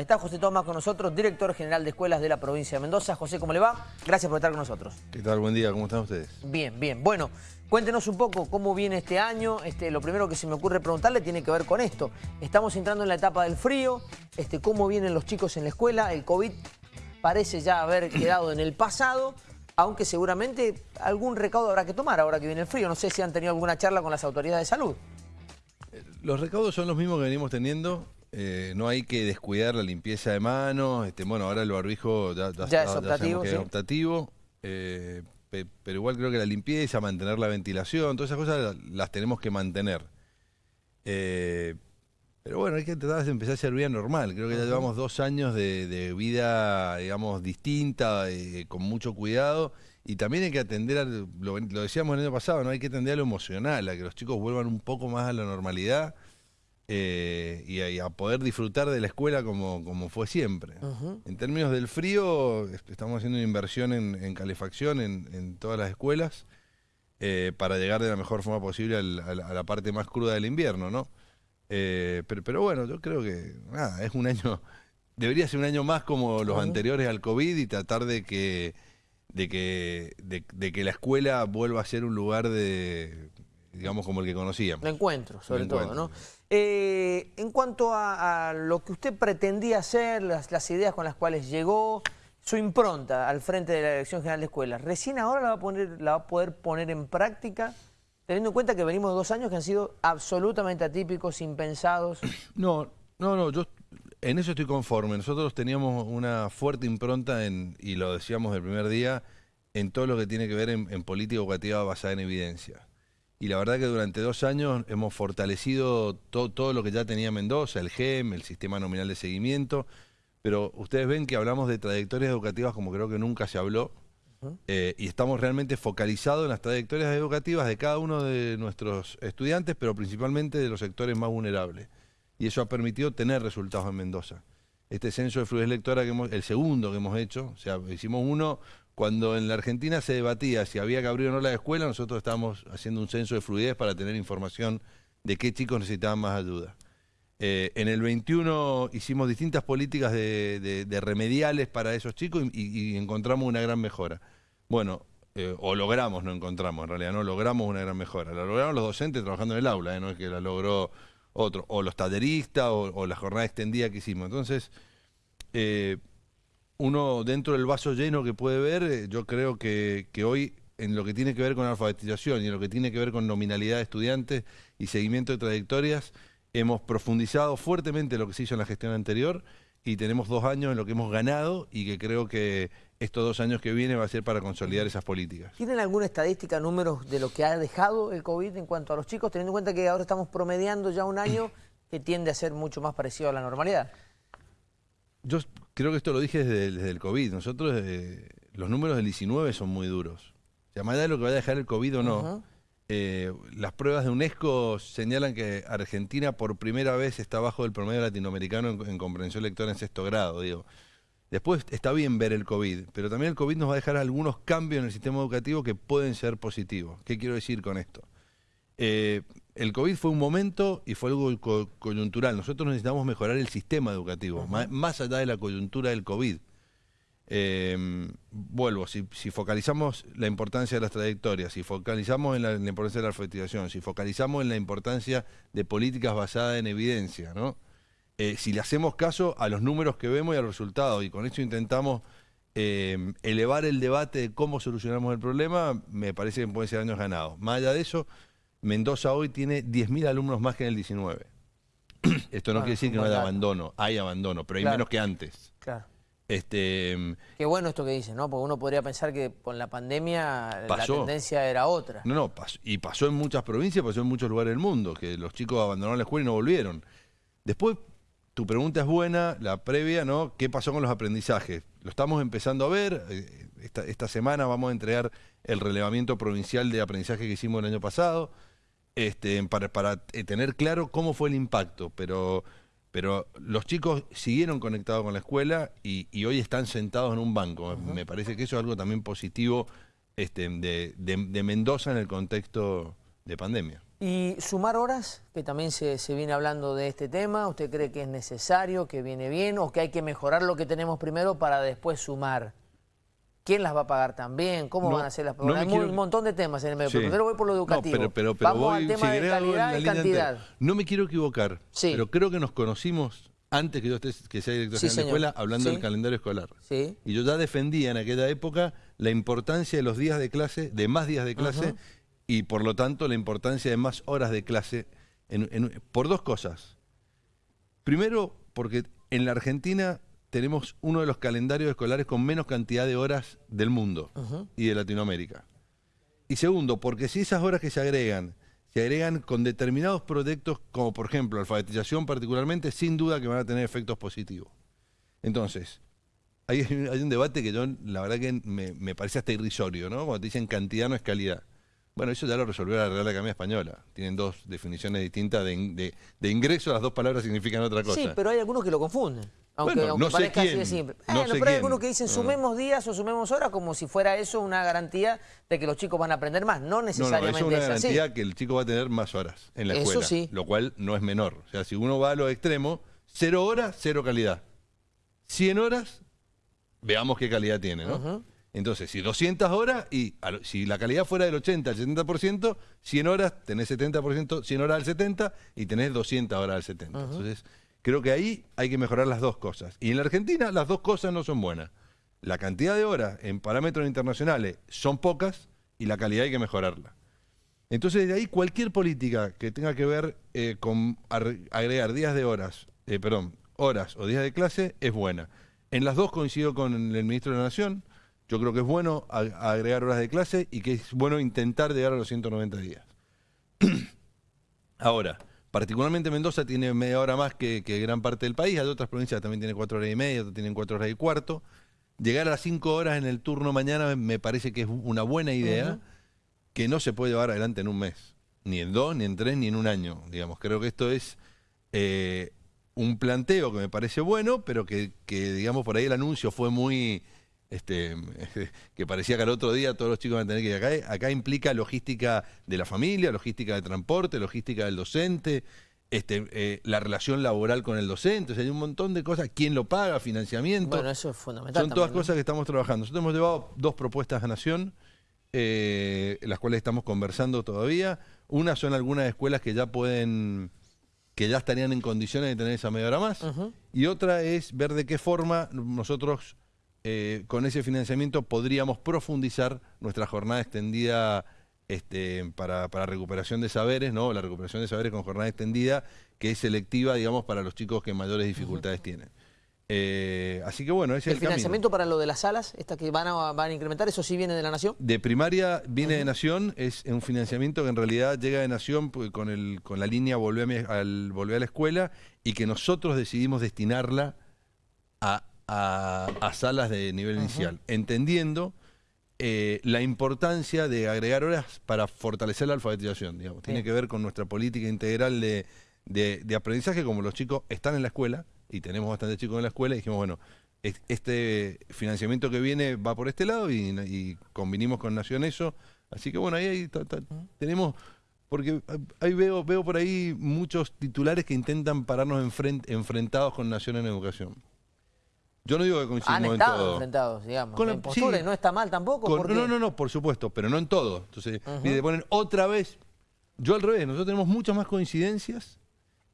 Está José Tomás con nosotros, director general de escuelas de la provincia de Mendoza. José, ¿cómo le va? Gracias por estar con nosotros. ¿Qué tal? Buen día, ¿cómo están ustedes? Bien, bien. Bueno, cuéntenos un poco cómo viene este año. Este, lo primero que se me ocurre preguntarle tiene que ver con esto. Estamos entrando en la etapa del frío, este, cómo vienen los chicos en la escuela. El COVID parece ya haber quedado en el pasado, aunque seguramente algún recaudo habrá que tomar ahora que viene el frío. No sé si han tenido alguna charla con las autoridades de salud. Los recaudos son los mismos que venimos teniendo. Eh, no hay que descuidar la limpieza de manos. Este, bueno, ahora el barbijo ya, ya, es optativo. es optativo eh, pero igual creo que la limpieza, mantener la ventilación, todas esas cosas las, tenemos que mantener. Eh, pero bueno, hay que tratar de empezar a ser vida normal. Creo que ya llevamos dos años de, vida, digamos, distinta, con mucho cuidado. Y también hay que atender, a, lo, lo, decíamos el año pasado, ¿no? Hay que atender a lo emocional, a que los chicos vuelvan un poco más a la normalidad. Eh, y, a, poder disfrutar de la escuela como, como fue siempre. En términos del frío, estamos haciendo una inversión en, calefacción en, todas las escuelas eh, para llegar de la mejor forma posible a la, parte más cruda del invierno, ¿no? Eh, pero, bueno, yo creo que nada, es un año, debería ser un año más como los anteriores al COVID y tratar de que, de que, de que la escuela vuelva a ser un lugar de digamos, como el que conocíamos. De encuentro, sobre todo, ¿no? Eh, en cuanto a, lo que usted pretendía hacer, las, ideas con las cuales llegó, su impronta al frente de la Dirección General de Escuelas, ¿recién ahora la va a, poner, la va a poder poner en práctica? Teniendo en cuenta que venimos de dos años que han sido absolutamente atípicos, impensados. No, no, no, yo en eso estoy conforme. Nosotros teníamos una fuerte impronta, en, y lo decíamos el primer día, en todo lo que tiene que ver en, en política educativa basada en evidencia y la verdad que durante dos años hemos fortalecido todo lo que ya tenía Mendoza, el GEM, el sistema nominal de seguimiento, pero ustedes ven que hablamos de trayectorias educativas como creo que nunca se habló, eh, y estamos realmente focalizados en las trayectorias educativas de cada uno de nuestros estudiantes, pero principalmente de los sectores más vulnerables. Y eso ha permitido tener resultados en Mendoza. Este censo de fluidez lectora, que hemos, el segundo que hemos hecho, o sea, hicimos uno cuando en la Argentina se debatía si había que abrir o no la escuela, nosotros estábamos haciendo un censo de fluidez para tener información de qué chicos necesitaban más ayuda. Eh, en el 21 hicimos distintas políticas de, remediales para esos chicos y, encontramos una gran mejora. Bueno, eh, o logramos, no encontramos, en realidad no logramos una gran mejora. La lograron los docentes trabajando en el aula, eh, no es que la logró otro, o los talleristas o, la jornada extendida que hicimos. Entonces, uno dentro del vaso lleno que puede ver, eh, yo creo que, hoy en lo que tiene que ver con alfabetización y en lo que tiene que ver con nominalidad de estudiantes y seguimiento de trayectorias, hemos profundizado fuertemente lo que se hizo en la gestión anterior y tenemos dos años en lo que hemos ganado y que creo que estos dos años que vienen va a ser para consolidar esas políticas. ¿Tienen alguna estadística, números de lo que ha dejado el COVID en cuanto a los chicos, teniendo en cuenta que ahora estamos promediando ya un año que tiende a ser mucho más parecido a la normalidad? Yo creo que esto lo dije desde, el COVID. Nosotros, eh, los números del 19 son muy duros. O sea, más allá de lo que vaya a dejar el COVID o no, eh, las pruebas de UNESCO señalan que Argentina por primera vez está bajo el promedio latinoamericano en, comprensión lectora en sexto grado, digo. Después está bien ver el COVID, pero también el COVID nos va a dejar algunos cambios en el sistema educativo que pueden ser positivos. ¿Qué quiero decir con esto? Eh, el COVID fue un momento y fue algo coyuntural. Nosotros necesitamos mejorar el sistema educativo, más, allá de la coyuntura del COVID. Em, vuelvo, si, focalizamos la importancia de las trayectorias, si focalizamos en la, importancia de la alfabetización, si focalizamos en la importancia de políticas basadas en evidencia, ¿no? Eh, si le hacemos caso a los números que vemos y a los resultados, y con eso intentamos em, elevar el debate de cómo solucionamos el problema, me parece que pueden ser años ganados. Más allá de eso, Mendoza hoy tiene 10.000 alumnos más que en el 19. Esto no quiere decir que no haya abandono, hay abandono, pero hay menos que antes. Claro. Este, Qué bueno esto que dice, ¿no? Porque uno podría pensar que con la pandemia la tendencia era otra. No, no, y pasó en muchas provincias, pasó en muchos lugares del mundo, que los chicos abandonaron la escuela y no volvieron. Después, tu pregunta es buena, la previa, ¿no? ¿Qué pasó con los aprendizajes? Lo estamos empezando a ver, eh, esta, esta semana vamos a entregar el relevamiento provincial de aprendizaje que hicimos el año pasado este, para, eh, tener claro cómo fue el impacto, pero, pero los chicos siguieron conectados con la escuela y, hoy están sentados en un banco. Me parece que eso es algo también positivo este, de, de Mendoza en el contexto de pandemia. Y sumar horas, que también se, se, viene hablando de este tema, ¿usted cree que es necesario, que viene bien o que hay que mejorar lo que tenemos primero para después sumar? ¿Quién las va a pagar también? ¿Cómo van a ser las no Hay un montón de temas en el medio, pero primero voy por lo educativo. pero, Vamos al tema de calidad y cantidad. No me quiero equivocar, pero creo que nos conocimos antes que yo esté, que sea director de la escuela hablando del calendario escolar. Y yo ya defendía en aquella época la importancia de los días de clase, de más días de clase, y por lo tanto la importancia de más horas de clase, por dos cosas. Primero, porque en la Argentina tenemos uno de los calendarios escolares con menos cantidad de horas del mundo y de Latinoamérica. Y segundo, porque si esas horas que se agregan, se agregan con determinados proyectos, como por ejemplo alfabetización particularmente, sin duda que van a tener efectos positivos. Entonces, hay, un debate que yo, la verdad que me, me parece hasta irrisorio, ¿no? Cuando te dicen cantidad no es calidad. Bueno, eso ya lo resolvió la Real Academia Española. Tienen dos definiciones distintas de, ingreso, las dos palabras significan otra cosa. Sí, pero hay algunos que lo confunden. Aunque, no parezca así de simple. pero hay algunos que dicen sumemos días o sumemos horas como si fuera eso una garantía de que los chicos van a aprender más. No necesariamente no, es una garantía que el chico va a tener más horas en la escuela. Sí. Lo cual no es menor. O sea, si uno va a los extremos, cero horas, cero calidad. 100 horas, veamos qué calidad tiene, ¿no? Entonces, si 200 horas y si la calidad fuera del 80 al 70%, 100 horas tenés 70%, 100 horas al 70% y tenés 200 horas al 70%. Entonces, creo que ahí hay que mejorar las dos cosas. Y en la Argentina las dos cosas no son buenas. La cantidad de horas en parámetros internacionales son pocas y la calidad hay que mejorarla. Entonces, de ahí cualquier política que tenga que ver eh, con agregar días de horas, eh, perdón, horas o días de clase es buena. En las dos coincido con el ministro de la Nación yo creo que es bueno agregar horas de clase y que es bueno intentar llegar a los 190 días. Ahora, particularmente Mendoza tiene media hora más que, gran parte del país, hay otras provincias también tienen cuatro horas y media, otras tienen cuatro horas y cuarto. Llegar a las cinco horas en el turno mañana me parece que es una buena idea que no se puede llevar adelante en un mes, ni en dos, ni en tres, ni en un año. Digamos, creo que esto es eh, un planteo que me parece bueno, pero que, que, digamos, por ahí el anuncio fue muy este, que parecía que al otro día todos los chicos van a tener que ir acá. Acá implica logística de la familia, logística de transporte, logística del docente, este, eh, la relación laboral con el docente, o sea, hay un montón de cosas, quién lo paga, financiamiento. Bueno, eso es fundamental. Son todas cosas que estamos trabajando. Nosotros hemos llevado dos propuestas a Nación, eh, las cuales estamos conversando todavía. Una son algunas escuelas que ya pueden que ya estarían en condiciones de tener esa media hora más. Y otra es ver de qué forma nosotros eh, con ese financiamiento podríamos profundizar nuestra jornada extendida este, para, recuperación de saberes, ¿no? La recuperación de saberes con jornada extendida, que es selectiva, digamos, para los chicos que mayores dificultades tienen. Eh, así que bueno, ese ¿El, es el financiamiento para lo de las salas, estas que van a, van a incrementar, eso sí viene de la Nación? De primaria viene de Nación, es un financiamiento que en realidad llega de Nación pues, con, el, con la línea volver al, volver a la escuela y que nosotros decidimos destinarla a a, salas de nivel inicial, entendiendo eh, la importancia de agregar horas para fortalecer la alfabetización. Digamos. Tiene que ver con nuestra política integral de, aprendizaje, como los chicos están en la escuela, y tenemos bastantes chicos en la escuela, y dijimos, bueno, este financiamiento que viene va por este lado y, y convinimos con Nación eso. Así que bueno, ahí, tenemos porque ahí veo, veo por ahí muchos titulares que intentan pararnos enfrentados con Nación en Educación. Yo no digo que coincidimos Han estado enfrentados, digamos, con en postura, y no está mal tampoco. no, no, no, por supuesto, pero no en todo. Entonces, uh ponen otra vez. Yo al revés, nosotros tenemos muchas más coincidencias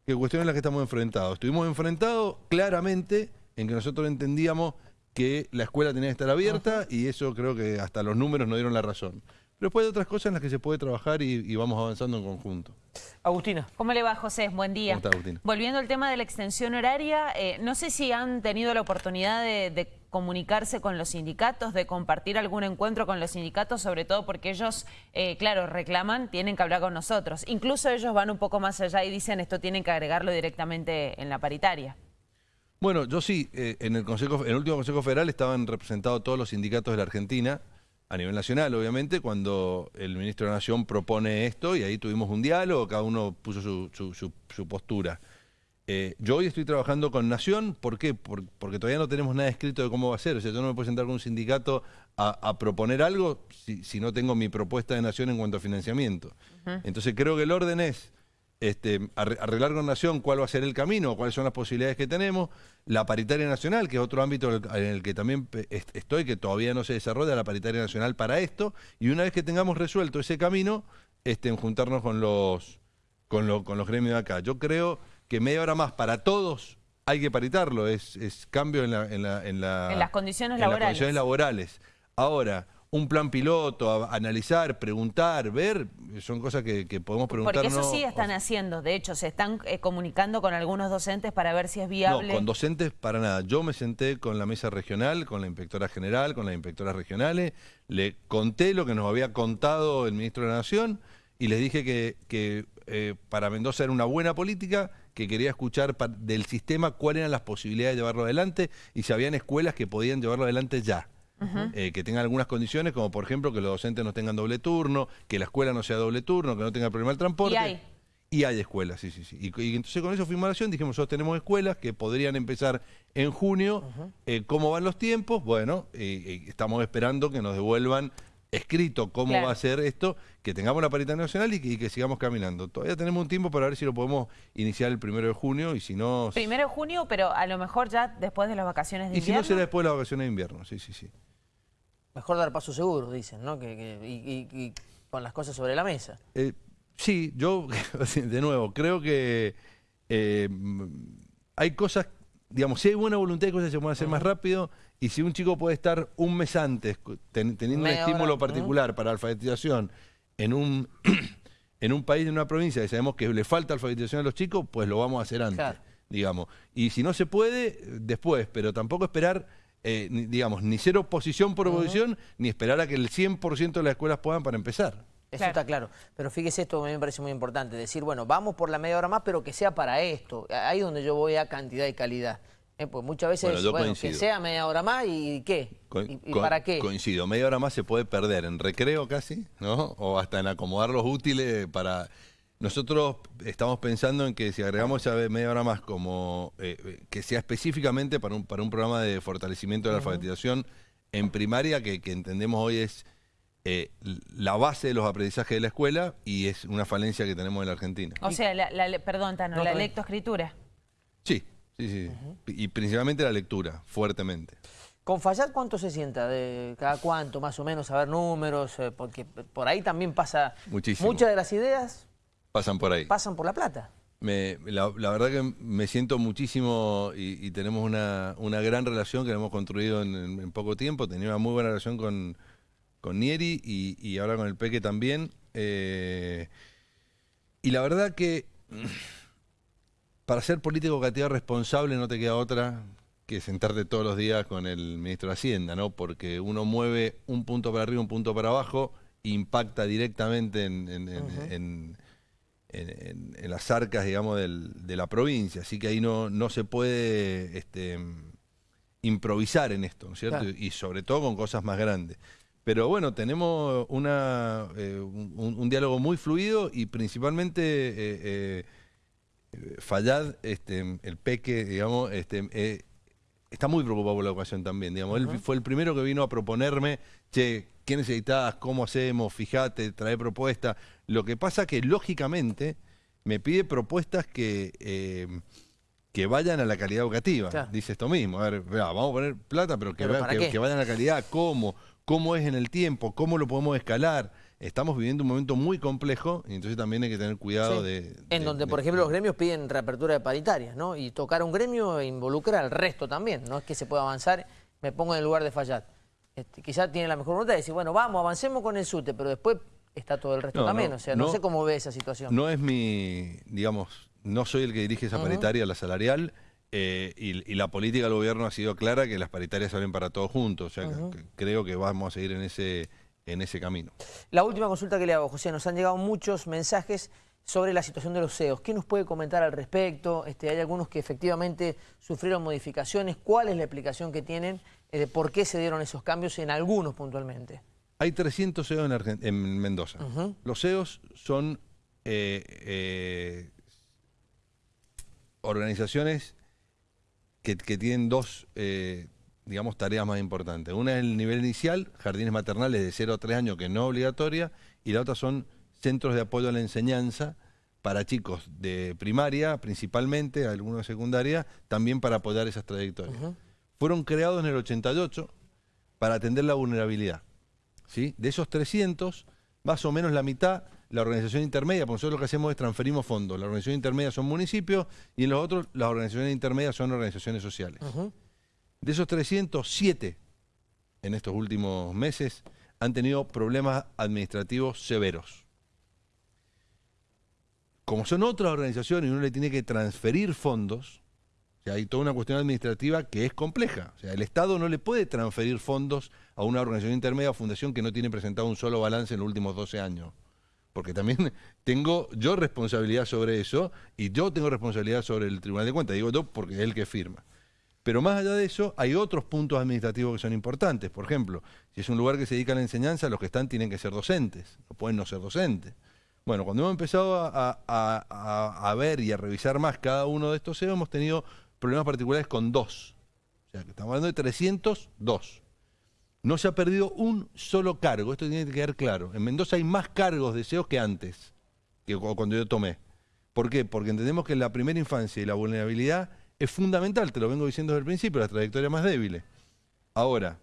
que cuestiones en las que estamos enfrentados. Estuvimos enfrentados claramente en que nosotros entendíamos que la escuela tenía que estar abierta y eso creo que hasta los números nos dieron la razón. Pero después hay otras cosas en las que se puede trabajar y, vamos avanzando en conjunto. Agustina. ¿Cómo le va, José? Buen día. ¿Cómo está, Agustina? Volviendo al tema de la extensión horaria, eh, no sé si han tenido la oportunidad de, comunicarse con los sindicatos, de compartir algún encuentro con los sindicatos, sobre todo porque ellos, eh, claro, reclaman, tienen que hablar con nosotros. Incluso ellos van un poco más allá y dicen esto tienen que agregarlo directamente en la paritaria. Bueno, yo sí, eh, en, el consejo, en el último Consejo Federal estaban representados todos los sindicatos de la Argentina, a nivel nacional, obviamente, cuando el ministro de la Nación propone esto y ahí tuvimos un diálogo, cada uno puso su, postura. Eh, yo hoy estoy trabajando con Nación, ¿por qué? porque todavía no tenemos nada escrito de cómo va a ser. O sea, yo no me puedo sentar con un sindicato a, proponer algo si, no tengo mi propuesta de Nación en cuanto a financiamiento. Entonces creo que el orden es este, arreglar con Nación cuál va a ser el camino, cuáles son las posibilidades que tenemos, la paritaria nacional, que es otro ámbito en el que también estoy, que todavía no se desarrolla la paritaria nacional para esto, y una vez que tengamos resuelto ese camino, este, en juntarnos con los, con, con los gremios de acá. Yo creo que media hora más para todos hay que paritarlo, es, es cambio en, la, en, la, en, las condiciones laborales. Las condiciones laborales. Ahora, un plan piloto, analizar, preguntar, ver, son cosas que, podemos preguntar. Porque eso sí están haciendo, de hecho, se están eh, comunicando con algunos docentes para ver si es viable. No, con docentes para nada. Yo me senté con la mesa regional, con la inspectora general, con las inspectoras regionales, le conté lo que nos había contado el ministro de la Nación y les dije que, que eh, para Mendoza era una buena política, que quería escuchar del sistema cuáles eran las posibilidades de llevarlo adelante y si habían escuelas que podían llevarlo adelante ya. Eh, que tengan algunas condiciones, como por ejemplo que los docentes no tengan doble turno, que la escuela no sea doble turno, que no tenga problema el transporte. Y hay. Y hay escuelas, sí, sí, sí. Y, entonces con eso fuimos a la acción, dijimos, nosotros tenemos escuelas que podrían empezar en junio. Eh, ¿Cómo van los tiempos? Bueno, eh, estamos esperando que nos devuelvan escrito cómo va a ser esto, que tengamos la paridad nacional y que, sigamos caminando. Todavía tenemos un tiempo para ver si lo podemos iniciar el primero de junio y si no... Primero de junio, pero a lo mejor ya después de las vacaciones de invierno. Y si no será después de las vacaciones de invierno, sí, sí, sí. Mejor dar paso seguro, dicen, ¿no? Que, y, con las cosas sobre la mesa. Eh, sí, yo, de nuevo, creo que eh, hay cosas, digamos, si hay buena voluntad, hay cosas que se pueden hacer más rápido. Y si un chico puede estar un mes antes teniendo un estímulo particular para alfabetización en un, en un país, en una provincia, que sabemos que le falta alfabetización a los chicos, pues lo vamos a hacer antes, digamos. Y si no se puede, después, pero tampoco esperar eh, digamos, ni ser oposición por oposición, ni esperar a que el 100% de las escuelas puedan para empezar. Eso está claro. Pero fíjese esto, a mí me parece muy importante. Decir, bueno, vamos por la media hora más, pero que sea para esto. Ahí es donde yo voy a cantidad y calidad. Eh, pues muchas veces, bueno, que sea media hora más y ¿qué? ¿Y, para qué? Coincido, media hora más se puede perder en recreo casi, ¿no? O hasta en acomodar los útiles para nosotros estamos pensando en que si agregamos esa media hora más como eh, eh, que sea específicamente para un, para un programa de fortalecimiento de la alfabetización en primaria, que, entendemos hoy es eh, la base de los aprendizajes de la escuela y es una falencia que tenemos en la Argentina. O sea, la, perdón, Tano, la lectoescritura. Sí, sí, sí. Y principalmente la lectura, fuertemente. ¿Con Fallat cuánto se sienta? ¿De cada cuánto, más o menos? A ver números, porque por ahí también pasa... Muchísimo. Muchas de las ideas Pasan por ahí. Pasan por La Plata. la, verdad que me siento muchísimo y, tenemos una, gran relación que hemos construido en, poco tiempo. Tenía una muy buena relación con, con Nieri y, ahora con el Peque también. Eh, y la verdad que para ser político educativo responsable no te queda otra que sentarte todos los días con el ministro de Hacienda, ¿no? Porque uno mueve un punto para arriba, un punto para abajo, impacta directamente en en, las arcas, digamos, de la provincia. Así que ahí no, no se puede este, improvisar en esto, ¿no es cierto? Y sobre todo con cosas más grandes. Pero bueno, tenemos una, eh, un, diálogo muy fluido y principalmente eh, eh, Fallad, este, el peque, digamos, este, está muy preocupado por la educación también. Digamos. Él fue el primero que vino a proponerme, che, ¿qué necesitas? ¿Cómo hacemos? Fíjate, trae propuestas. Lo que pasa que, lógicamente, me pide propuestas que, eh, que vayan a la calidad educativa. Dice esto mismo. A ver, vamos a poner plata, pero que, que, vayan a la calidad. ¿Cómo? ¿Cómo es en el tiempo? ¿Cómo lo podemos escalar? Estamos viviendo un momento muy complejo y entonces también hay que tener cuidado de, En donde, por ejemplo, los gremios piden reapertura de paritarias, ¿no? Y tocar un gremio involucra al resto también. No es que se pueda avanzar, me pongo en el lugar de fallar. Este, quizás tiene la mejor voluntad de decir, bueno, vamos, avancemos con el SUTE, pero después está todo el resto también. o sea, no, sé cómo ve esa situación. No es mi, digamos, no soy el que dirige esa paritaria, la salarial, eh, y, la política del gobierno ha sido clara que las paritarias salen para todos juntos. O sea, creo que vamos a seguir en ese, en ese camino. La última consulta que le hago, José, nos han llegado muchos mensajes sobre la situación de los CEOs. ¿Qué nos puede comentar al respecto? Este, hay algunos que efectivamente sufrieron modificaciones. ¿Cuál es la explicación que tienen? Eh, de por qué se dieron esos cambios en algunos puntualmente. Hay 300 CEOs en, Mendoza. Los CEOs son... Eh, eh, organizaciones que, que tienen dos, eh, digamos, tareas más importantes. Una es el nivel inicial, jardines maternales de 0 a 3 años, que no es obligatoria, y la otra son centros de apoyo a la enseñanza para chicos de primaria, principalmente, algunos de secundaria, también para apoyar esas trayectorias. Fueron creados en el 88 para atender la vulnerabilidad. ¿sí? De esos 300, más o menos la mitad, la organización intermedia, porque nosotros lo que hacemos es transferimos fondos. La organización intermedia son municipios y en los otros las organizaciones intermedias son organizaciones sociales. De esos 307 en estos últimos meses han tenido problemas administrativos severos. Como son otras organizaciones y uno le tiene que transferir fondos, hay toda una cuestión administrativa que es compleja. O sea, el Estado no le puede transferir fondos a una organización intermedia o fundación que no tiene presentado un solo balance en los últimos 12 años. Porque también tengo yo responsabilidad sobre eso y yo tengo responsabilidad sobre el Tribunal de Cuentas. Digo yo porque es el que firma. Pero más allá de eso, hay otros puntos administrativos que son importantes. Por ejemplo, si es un lugar que se dedica a la enseñanza, los que están tienen que ser docentes, no pueden no ser docentes. Bueno, cuando hemos empezado a, ver y a revisar más cada uno de estos CEO, hemos tenido problemas particulares con dos. O sea, que estamos hablando de 302. No se ha perdido un solo cargo, esto tiene que quedar claro. En Mendoza hay más cargos de SEO que antes, que cuando yo tomé. ¿Por qué? Porque entendemos que la primera infancia y la vulnerabilidad es fundamental, te lo vengo diciendo desde el principio, la trayectoria más débil. Ahora,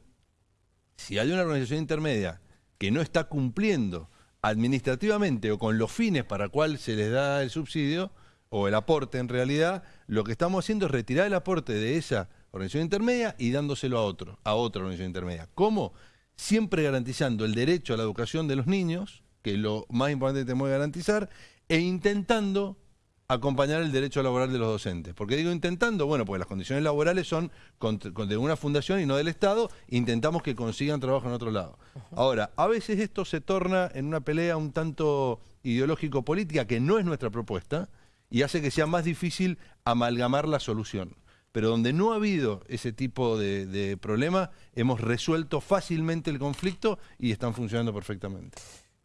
si hay una organización intermedia que no está cumpliendo administrativamente o con los fines para cual se les da el subsidio, o el aporte en realidad, lo que estamos haciendo es retirar el aporte de esa organización intermedia y dándoselo a otro, a otra organización intermedia. ¿Cómo? Siempre garantizando el derecho a la educación de los niños, que es lo más importante que tenemos que garantizar, e intentando acompañar el derecho laboral de los docentes. ¿Por qué digo intentando? Bueno, porque las condiciones laborales son de una fundación y no del Estado, intentamos que consigan trabajo en otro lado. Ahora, a veces esto se torna en una pelea un tanto ideológico-política, que no es nuestra propuesta, y hace que sea más difícil amalgamar la solución. Pero donde no ha habido ese tipo de, problema, hemos resuelto fácilmente el conflicto y están funcionando perfectamente.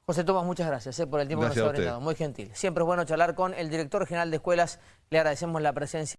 José Tomás, muchas gracias eh, por el tiempo que nos ha brindado. Muy gentil. Siempre es bueno charlar con el director general de escuelas. Le agradecemos la presencia.